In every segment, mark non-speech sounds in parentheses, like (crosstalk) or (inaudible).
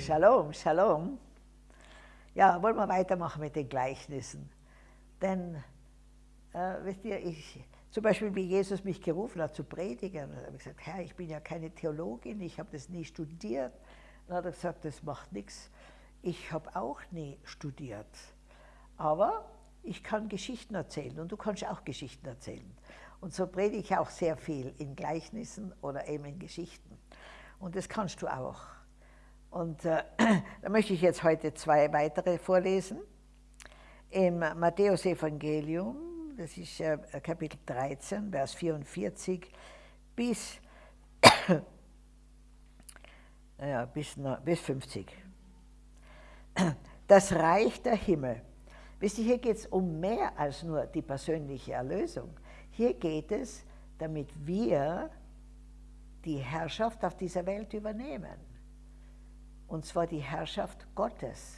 Shalom, Shalom. Ja, wollen wir weitermachen mit den Gleichnissen. Denn, äh, wisst ihr, ich, zum Beispiel wie Jesus mich gerufen hat zu predigen, habe ich gesagt, Herr, ich bin ja keine Theologin, ich habe das nie studiert. Dann hat er gesagt, das macht nichts. Ich habe auch nie studiert. Aber ich kann Geschichten erzählen und du kannst auch Geschichten erzählen. Und so predige ich auch sehr viel in Gleichnissen oder eben in Geschichten. Und das kannst du auch. Und äh, (clears throat) da möchte ich jetzt heute zwei weitere vorlesen. Im Matthäus-Evangelium, das ist äh, Kapitel 13, Vers 44 bis, (clears throat) ja, bis, bis 50. Das Reich der Himmel. Wisst ihr, hier geht es um mehr als nur die persönliche Erlösung. Hier geht es, damit wir die Herrschaft auf dieser Welt übernehmen und zwar die Herrschaft Gottes,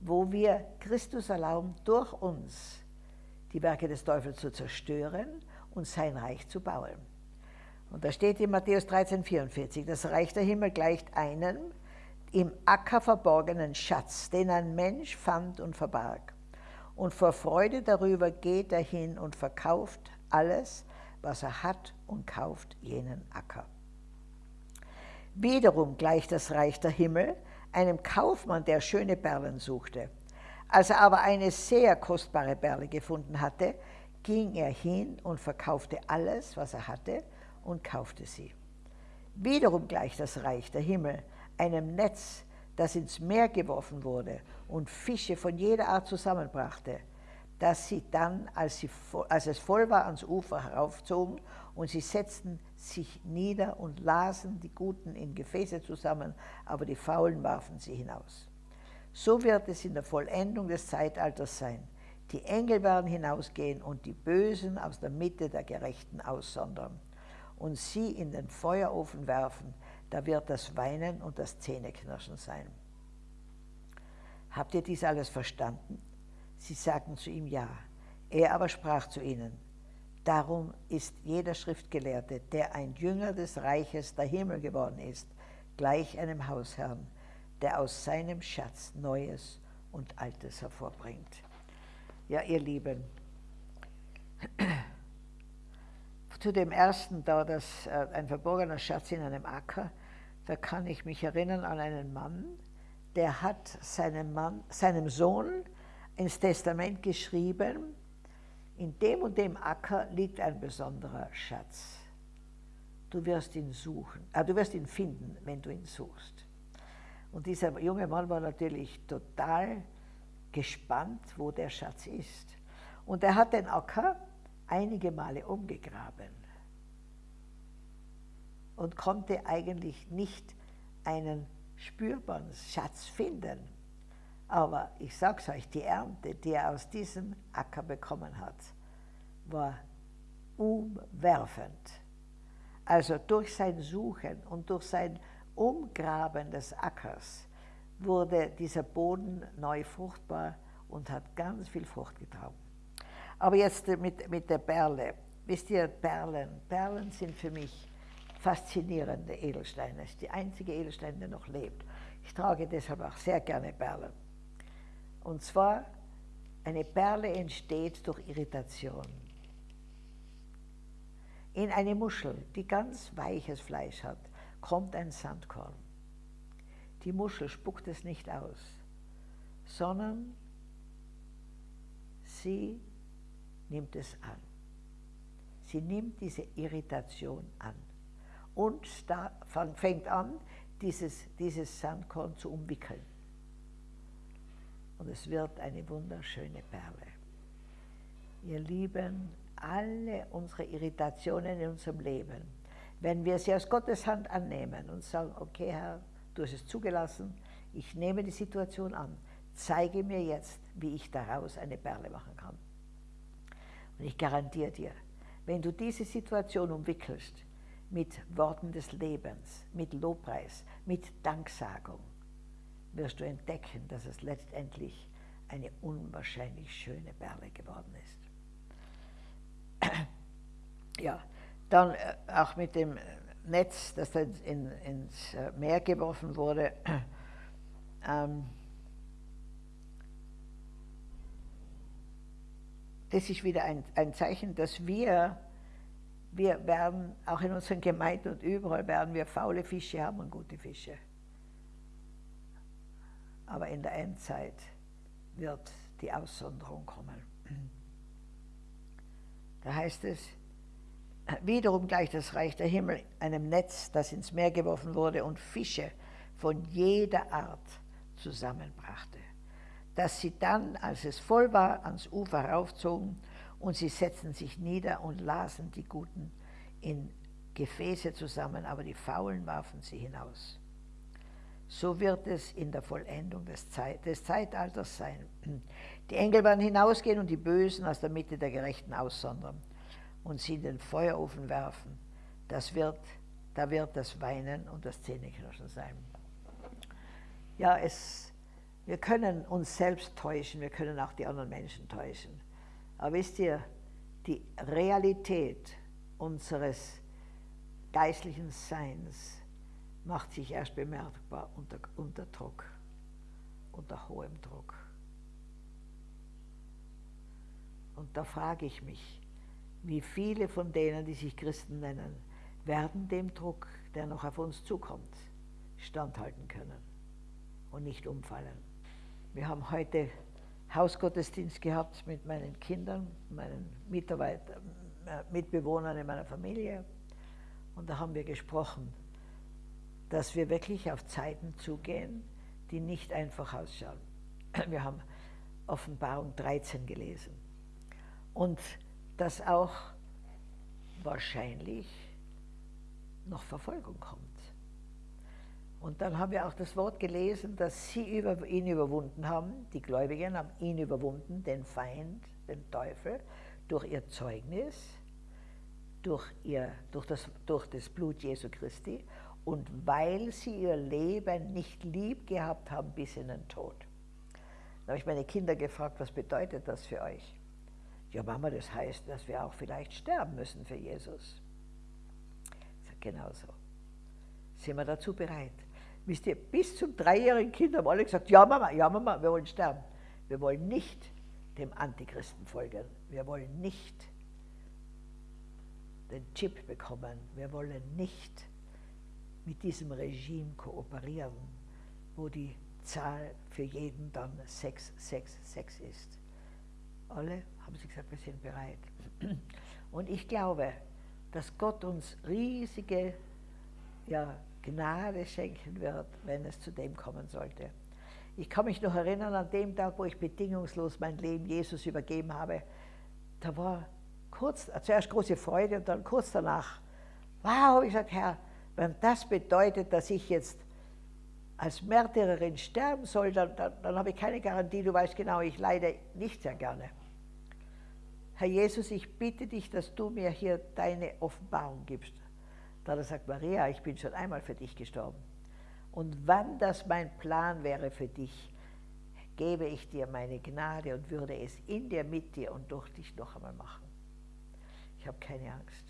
wo wir Christus erlauben, durch uns die Werke des Teufels zu zerstören und sein Reich zu bauen. Und da steht in Matthäus 13, 44, das Reich der Himmel gleicht einem im Acker verborgenen Schatz, den ein Mensch fand und verbarg. Und vor Freude darüber geht er hin und verkauft alles, was er hat und kauft jenen Acker. Wiederum gleicht das Reich der Himmel einem Kaufmann, der schöne Perlen suchte. Als er aber eine sehr kostbare Perle gefunden hatte, ging er hin und verkaufte alles, was er hatte, und kaufte sie. Wiederum gleicht das Reich der Himmel einem Netz, das ins Meer geworfen wurde und Fische von jeder Art zusammenbrachte, dass sie dann, als, sie, als es voll war, ans Ufer heraufzogen und sie setzten sich nieder und lasen die Guten in Gefäße zusammen, aber die Faulen warfen sie hinaus. So wird es in der Vollendung des Zeitalters sein. Die Engel werden hinausgehen und die Bösen aus der Mitte der Gerechten aussondern und sie in den Feuerofen werfen, da wird das Weinen und das Zähneknirschen sein. Habt ihr dies alles verstanden? Sie sagten zu ihm ja. Er aber sprach zu ihnen, Darum ist jeder Schriftgelehrte, der ein Jünger des Reiches der Himmel geworden ist, gleich einem Hausherrn, der aus seinem Schatz Neues und Altes hervorbringt. Ja, ihr Lieben, (clears throat) zu dem ersten da, das, äh, ein verborgener Schatz in einem Acker, da kann ich mich erinnern an einen Mann, der hat seinem, Mann, seinem Sohn ins Testament geschrieben, in dem und dem Acker liegt ein besonderer Schatz. Du wirst ihn suchen, äh, du wirst ihn finden, wenn du ihn suchst. Und dieser junge Mann war natürlich total gespannt, wo der Schatz ist. Und er hat den Acker einige Male umgegraben und konnte eigentlich nicht einen spürbaren Schatz finden. Aber ich sage es euch, die Ernte, die er aus diesem Acker bekommen hat, war umwerfend. Also durch sein Suchen und durch sein Umgraben des Ackers wurde dieser Boden neu fruchtbar und hat ganz viel Frucht getragen. Aber jetzt mit, mit der Perle. Wisst ihr, Perlen, Perlen sind für mich faszinierende Edelsteine. Das ist die einzige Edelstein, der noch lebt. Ich trage deshalb auch sehr gerne Perlen. Und zwar, eine Perle entsteht durch Irritation. In eine Muschel, die ganz weiches Fleisch hat, kommt ein Sandkorn. Die Muschel spuckt es nicht aus, sondern sie nimmt es an. Sie nimmt diese Irritation an und fängt an, dieses, dieses Sandkorn zu umwickeln und es wird eine wunderschöne Perle. Ihr Lieben, alle unsere Irritationen in unserem Leben, wenn wir sie aus Gottes Hand annehmen und sagen, okay Herr, du hast es zugelassen, ich nehme die Situation an, zeige mir jetzt, wie ich daraus eine Perle machen kann. Und ich garantiere dir, wenn du diese Situation umwickelst mit Worten des Lebens, mit Lobpreis, mit Danksagung, wirst du entdecken, dass es letztendlich eine unwahrscheinlich schöne Perle geworden ist. (clears throat) Ja, dann äh, auch mit dem Netz, das dann in, ins äh, Meer geworfen wurde, (clears throat) ähm, das ist wieder ein, ein Zeichen, dass wir, wir werden, auch in unseren Gemeinden und überall werden wir faule Fische haben und gute Fische. Aber in der Endzeit wird die Aussonderung kommen. Da heißt es, wiederum gleich das Reich der Himmel einem Netz, das ins Meer geworfen wurde und Fische von jeder Art zusammenbrachte, dass sie dann, als es voll war, ans Ufer raufzogen und sie setzten sich nieder und lasen die Guten in Gefäße zusammen, aber die Faulen warfen sie hinaus. So wird es in der Vollendung des, Zeit, des Zeitalters sein. Die Engel werden hinausgehen und die Bösen aus der Mitte der Gerechten aussondern und sie in den Feuerofen werfen. Das wird, da wird das Weinen und das Zähneknirschen sein. Ja, es, wir können uns selbst täuschen, wir können auch die anderen Menschen täuschen. Aber wisst ihr, die Realität unseres geistlichen Seins macht sich erst bemerkbar unter, unter Druck, unter hohem Druck. Und da frage ich mich, wie viele von denen, die sich Christen nennen, werden dem Druck, der noch auf uns zukommt, standhalten können und nicht umfallen. Wir haben heute Hausgottesdienst gehabt mit meinen Kindern, meinen Mitarbeitern, äh, Mitbewohnern in meiner Familie. Und da haben wir gesprochen, dass wir wirklich auf Zeiten zugehen, die nicht einfach ausschauen. (clears throat) Wir haben Offenbarung 13 gelesen. Und dass auch wahrscheinlich noch Verfolgung kommt. Und dann haben wir auch das Wort gelesen, dass sie über ihn überwunden haben, die Gläubigen haben ihn überwunden, den Feind, den Teufel, durch ihr Zeugnis, durch, ihr, durch, das, durch das Blut Jesu Christi und weil sie ihr Leben nicht lieb gehabt haben bis in den Tod. Da habe ich meine Kinder gefragt, was bedeutet das für euch? Ja, Mama, das heißt, dass wir auch vielleicht sterben müssen für Jesus. Ich sage, genau so. Sind wir dazu bereit? Wisst ihr, bis zum dreijährigen Kind haben alle gesagt, ja Mama, ja Mama, wir wollen sterben. Wir wollen nicht dem Antichristen folgen. Wir wollen nicht den Chip bekommen. Wir wollen nicht mit diesem Regime kooperieren, wo die Zahl für jeden dann 666 ist. Alle haben sie gesagt, wir sind bereit. Und ich glaube, dass Gott uns riesige ja, Gnade schenken wird, wenn es zu dem kommen sollte. Ich kann mich noch erinnern an dem Tag, wo ich bedingungslos mein Leben Jesus übergeben habe. Da war kurz, zuerst große Freude und dann kurz danach, wow, ich sage, Herr, wenn das bedeutet, dass ich jetzt als Märtyrerin sterben soll, dann, dann, dann habe ich keine Garantie. Du weißt genau, ich leide nicht sehr gerne. Herr Jesus, ich bitte dich, dass du mir hier deine Offenbarung gibst. Da gesagt, Maria, ich bin schon einmal für dich gestorben. Und wann das mein Plan wäre für dich, gebe ich dir meine Gnade und würde es in dir, mit dir und durch dich noch einmal machen. Ich habe keine Angst.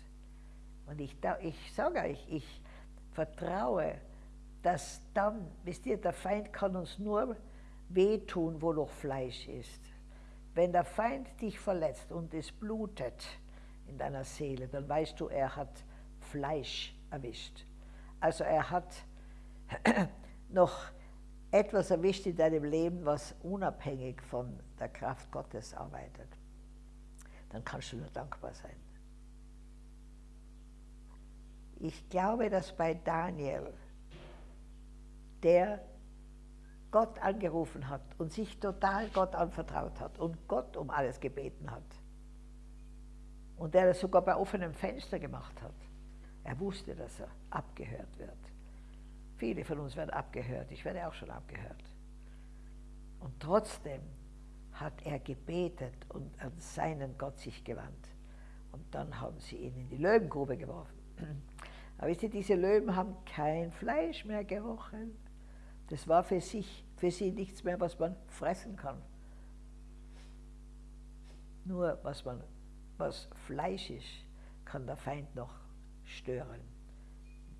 Und ich, ich sage euch, ich vertraue, dass dann, wisst ihr, der Feind kann uns nur wehtun, wo noch Fleisch ist. Wenn der Feind dich verletzt und es blutet in deiner Seele, dann weißt du, er hat Fleisch erwischt. Also er hat (clears throat) noch etwas erwischt in deinem Leben, was unabhängig von der Kraft Gottes arbeitet. Dann kannst du nur dankbar sein. Ich glaube, dass bei Daniel, der Gott angerufen hat und sich total Gott anvertraut hat und Gott um alles gebeten hat. Und der das sogar bei offenem Fenster gemacht hat. Er wusste, dass er abgehört wird. Viele von uns werden abgehört, ich werde auch schon abgehört. Und trotzdem hat er gebetet und an seinen Gott sich gewandt. Und dann haben sie ihn in die Löwengrube geworfen. Aber wisst ihr, diese Löwen haben kein Fleisch mehr gerochen. Das war für sich für sie nichts mehr, was man fressen kann. Nur was, man, was Fleisch ist, kann der Feind noch stören.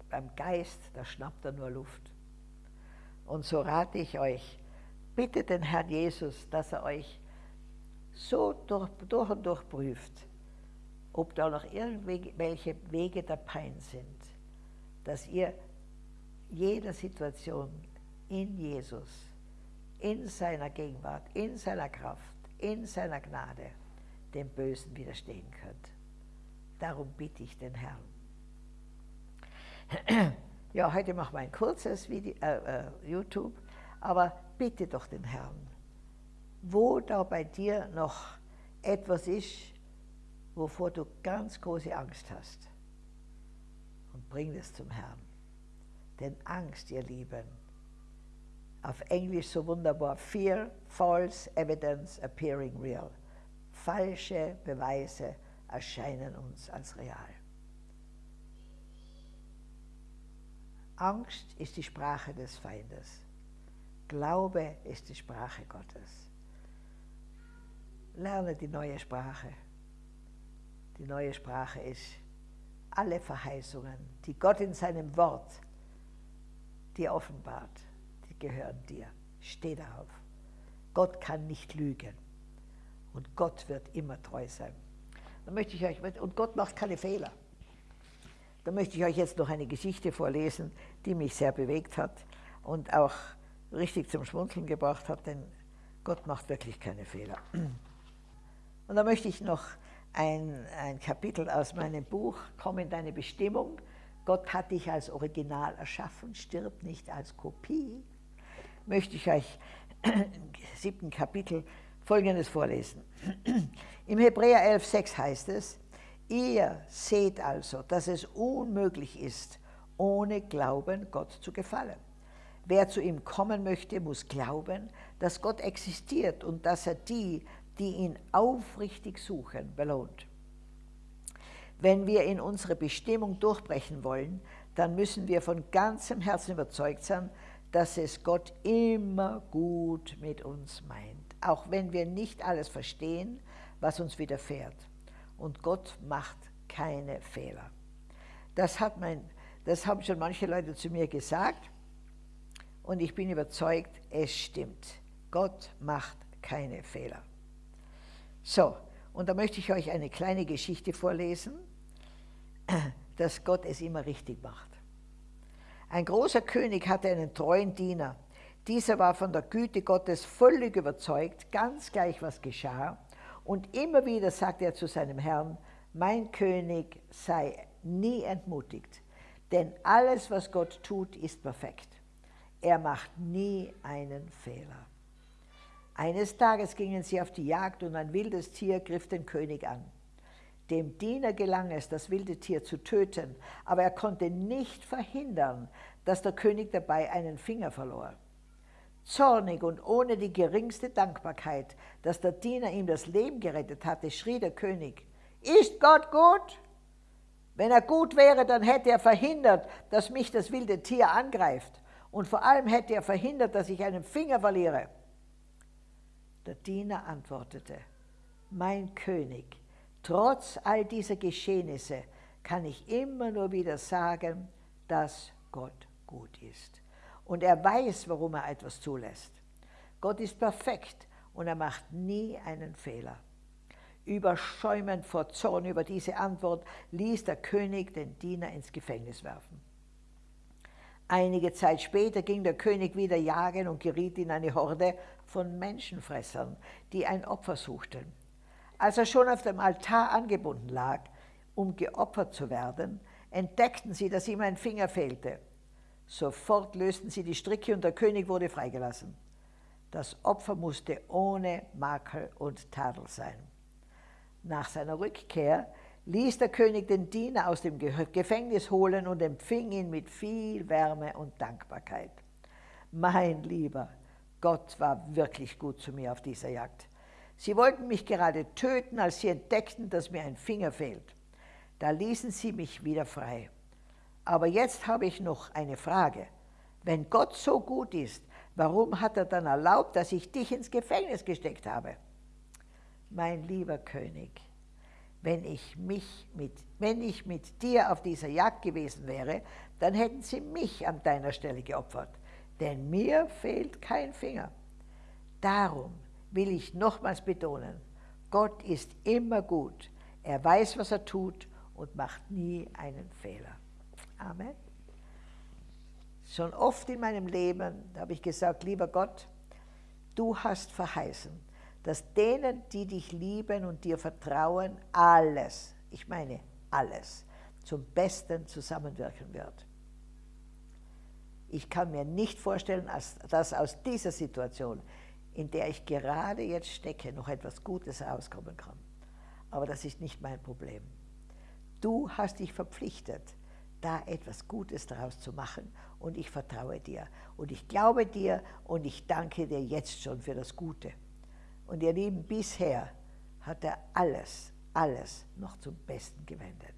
Beim Geist, da schnappt er nur Luft. Und so rate ich euch, bittet den Herrn Jesus, dass er euch so durch, durch und durch prüft, ob da noch irgendwelche Wege der Pein sind, dass ihr jeder Situation in Jesus, in seiner Gegenwart, in seiner Kraft, in seiner Gnade dem Bösen widerstehen könnt. Darum bitte ich den Herrn. (clears throat) Ja, heute machen wir ein kurzes Video, äh, äh, YouTube, aber bitte doch den Herrn, wo da bei dir noch etwas ist, wovor du ganz große Angst hast. Und bring das zum Herrn. Denn Angst, ihr Lieben, auf Englisch so wunderbar, Fear, False Evidence Appearing Real. Falsche Beweise erscheinen uns als real. Angst ist die Sprache des Feindes. Glaube ist die Sprache Gottes. Lerne die neue Sprache. Die neue Sprache ist alle Verheißungen, die Gott in seinem Wort dir offenbart, die gehören dir. Steh darauf. Gott kann nicht lügen. Und Gott wird immer treu sein. Dann möchte ich euch, und Gott macht keine Fehler. Da möchte ich euch jetzt noch eine Geschichte vorlesen, die mich sehr bewegt hat und auch richtig zum Schmunzeln gebracht hat, denn Gott macht wirklich keine Fehler. Und da möchte ich noch ein, ein Kapitel aus meinem Buch, Komm in deine Bestimmung. Gott hat dich als Original erschaffen, stirb nicht als Kopie. Möchte ich euch im siebten Kapitel Folgendes vorlesen. Im Hebräer 11,6 heißt es, Ihr seht also, dass es unmöglich ist, ohne Glauben Gott zu gefallen. Wer zu ihm kommen möchte, muss glauben, dass Gott existiert und dass er die, die ihn aufrichtig suchen, belohnt. Wenn wir in unsere Bestimmung durchbrechen wollen, dann müssen wir von ganzem Herzen überzeugt sein, dass es Gott immer gut mit uns meint, auch wenn wir nicht alles verstehen, was uns widerfährt und Gott macht keine Fehler. Das, hat mein, das haben schon manche Leute zu mir gesagt und ich bin überzeugt, es stimmt. Gott macht keine Fehler. So, und da möchte ich euch eine kleine Geschichte vorlesen, (clears throat) dass Gott es immer richtig macht. Ein großer König hatte einen treuen Diener. Dieser war von der Güte Gottes völlig überzeugt, ganz gleich was geschah, und immer wieder sagt er zu seinem Herrn, mein König sei nie entmutigt, denn alles, was Gott tut, ist perfekt. Er macht nie einen Fehler. Eines Tages gingen sie auf die Jagd und ein wildes Tier griff den König an. Dem Diener gelang es, das wilde Tier zu töten, aber er konnte nicht verhindern, dass der König dabei einen Finger verlor. Zornig und ohne die geringste Dankbarkeit, dass der Diener ihm das Leben gerettet hatte, schrie der König, ist Gott gut? Wenn er gut wäre, dann hätte er verhindert, dass mich das wilde Tier angreift. Und vor allem hätte er verhindert, dass ich einen Finger verliere. Der Diener antwortete, mein König, trotz all dieser Geschehnisse kann ich immer nur wieder sagen, dass Gott gut ist und er weiß, warum er etwas zulässt. Gott ist perfekt und er macht nie einen Fehler. Überschäumend vor Zorn über diese Antwort ließ der König den Diener ins Gefängnis werfen. Einige Zeit später ging der König wieder jagen und geriet in eine Horde von Menschenfressern, die ein Opfer suchten. Als er schon auf dem Altar angebunden lag, um geopfert zu werden, entdeckten sie, dass ihm ein Finger fehlte. Sofort lösten sie die Stricke und der König wurde freigelassen. Das Opfer musste ohne Makel und Tadel sein. Nach seiner Rückkehr ließ der König den Diener aus dem Gefängnis holen und empfing ihn mit viel Wärme und Dankbarkeit. Mein Lieber, Gott war wirklich gut zu mir auf dieser Jagd. Sie wollten mich gerade töten, als sie entdeckten, dass mir ein Finger fehlt. Da ließen sie mich wieder frei. Aber jetzt habe ich noch eine Frage. Wenn Gott so gut ist, warum hat er dann erlaubt, dass ich dich ins Gefängnis gesteckt habe? Mein lieber König, wenn ich, mich mit, wenn ich mit dir auf dieser Jagd gewesen wäre, dann hätten sie mich an deiner Stelle geopfert. Denn mir fehlt kein Finger. Darum will ich nochmals betonen, Gott ist immer gut. Er weiß, was er tut und macht nie einen Fehler. Amen. Schon oft in meinem Leben habe ich gesagt, lieber Gott, du hast verheißen, dass denen, die dich lieben und dir vertrauen, alles, ich meine alles, zum Besten zusammenwirken wird. Ich kann mir nicht vorstellen, dass aus dieser Situation, in der ich gerade jetzt stecke, noch etwas Gutes herauskommen kann. Aber das ist nicht mein Problem. Du hast dich verpflichtet, da etwas Gutes daraus zu machen und ich vertraue dir. Und ich glaube dir und ich danke dir jetzt schon für das Gute. Und ihr Lieben, bisher hat er alles, alles noch zum Besten gewendet.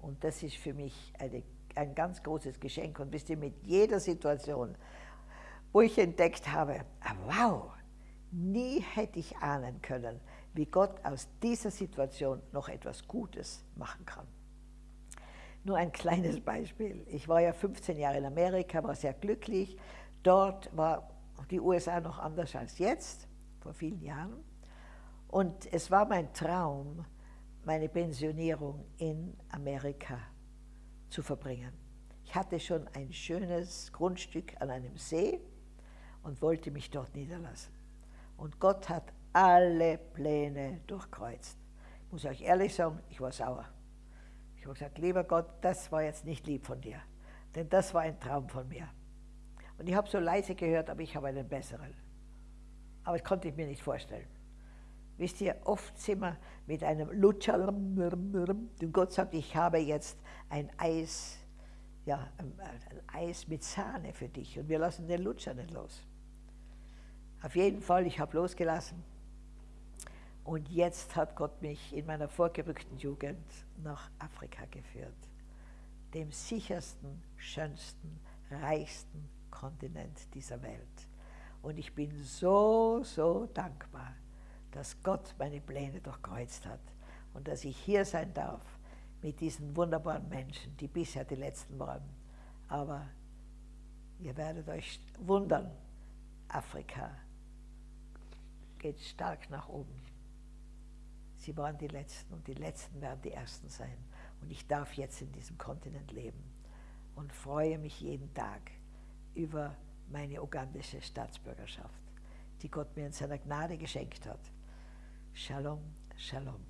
Und das ist für mich eine, ein ganz großes Geschenk. Und wisst ihr, mit jeder Situation, wo ich entdeckt habe, ah, wow, nie hätte ich ahnen können, wie Gott aus dieser Situation noch etwas Gutes machen kann. Nur ein kleines Beispiel. Ich war ja 15 Jahre in Amerika, war sehr glücklich. Dort war die USA noch anders als jetzt, vor vielen Jahren. Und es war mein Traum, meine Pensionierung in Amerika zu verbringen. Ich hatte schon ein schönes Grundstück an einem See und wollte mich dort niederlassen. Und Gott hat alle Pläne durchkreuzt. Ich muss euch ehrlich sagen, ich war sauer. Ich habe gesagt, lieber Gott, das war jetzt nicht lieb von dir, denn das war ein Traum von mir. Und ich habe so leise gehört, aber ich habe einen besseren. Aber das konnte ich mir nicht vorstellen. Wisst ihr, oft sind wir mit einem Lutscher, und Gott sagt, ich habe jetzt ein Eis, ja, ein Eis mit Sahne für dich und wir lassen den Lutscher nicht los. Auf jeden Fall, ich habe losgelassen. Und jetzt hat Gott mich in meiner vorgerückten Jugend nach Afrika geführt, dem sichersten, schönsten, reichsten Kontinent dieser Welt. Und ich bin so, so dankbar, dass Gott meine Pläne durchkreuzt hat und dass ich hier sein darf mit diesen wunderbaren Menschen, die bisher die letzten waren. Aber ihr werdet euch wundern, Afrika geht stark nach oben. Sie waren die Letzten und die Letzten werden die Ersten sein. Und ich darf jetzt in diesem Kontinent leben und freue mich jeden Tag über meine ugandische Staatsbürgerschaft, die Gott mir in seiner Gnade geschenkt hat. Shalom, Shalom.